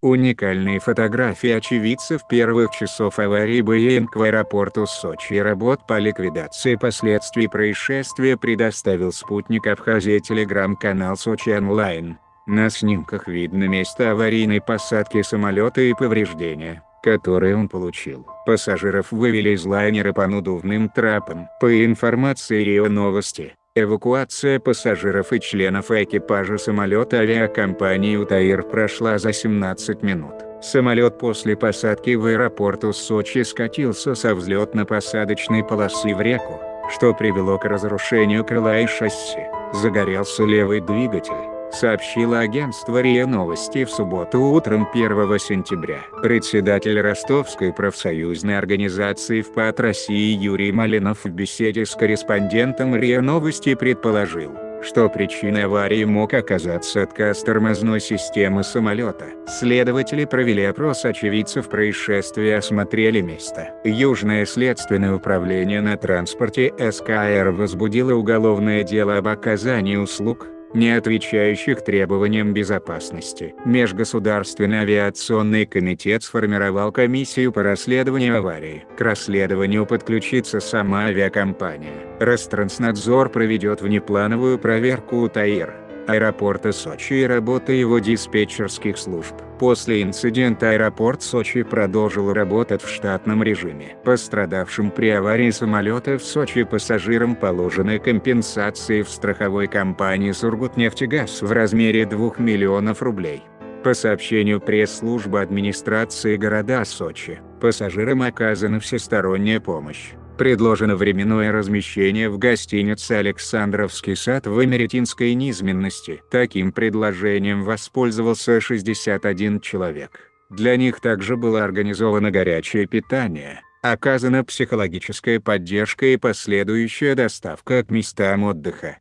Уникальные фотографии очевидцев первых часов аварии Боеинг в аэропорту Сочи работ по ликвидации последствий происшествия предоставил спутник Абхазия телеграм-канал Сочи Онлайн. На снимках видно место аварийной посадки самолета и повреждения, которые он получил. Пассажиров вывели из лайнера по надувным трапам. По информации РИО Новости, Эвакуация пассажиров и членов экипажа самолета авиакомпании «Утаир» прошла за 17 минут. Самолет после посадки в аэропорту Сочи скатился со взлетно-посадочной полосы в реку, что привело к разрушению крыла и шасси. Загорелся левый двигатель сообщило агентство РИА Новости в субботу утром 1 сентября. Председатель Ростовской профсоюзной организации ВПАТ России Юрий Малинов в беседе с корреспондентом РИА Новости предположил, что причиной аварии мог оказаться отказ тормозной системы самолета. Следователи провели опрос очевидцев происшествия и осмотрели место. Южное следственное управление на транспорте СКР возбудило уголовное дело об оказании услуг, не отвечающих требованиям безопасности. Межгосударственный авиационный комитет сформировал комиссию по расследованию аварии. К расследованию подключится сама авиакомпания. Ространснадзор проведет внеплановую проверку у ТАИР аэропорта Сочи и работы его диспетчерских служб. После инцидента аэропорт Сочи продолжил работать в штатном режиме. Пострадавшим при аварии самолета в Сочи пассажирам положены компенсации в страховой компании «Сургутнефтегаз» в размере 2 миллионов рублей. По сообщению пресс-службы администрации города Сочи, пассажирам оказана всесторонняя помощь. Предложено временное размещение в гостинице «Александровский сад» в Эмеретинской низменности. Таким предложением воспользовался 61 человек. Для них также было организовано горячее питание, оказана психологическая поддержка и последующая доставка к местам отдыха.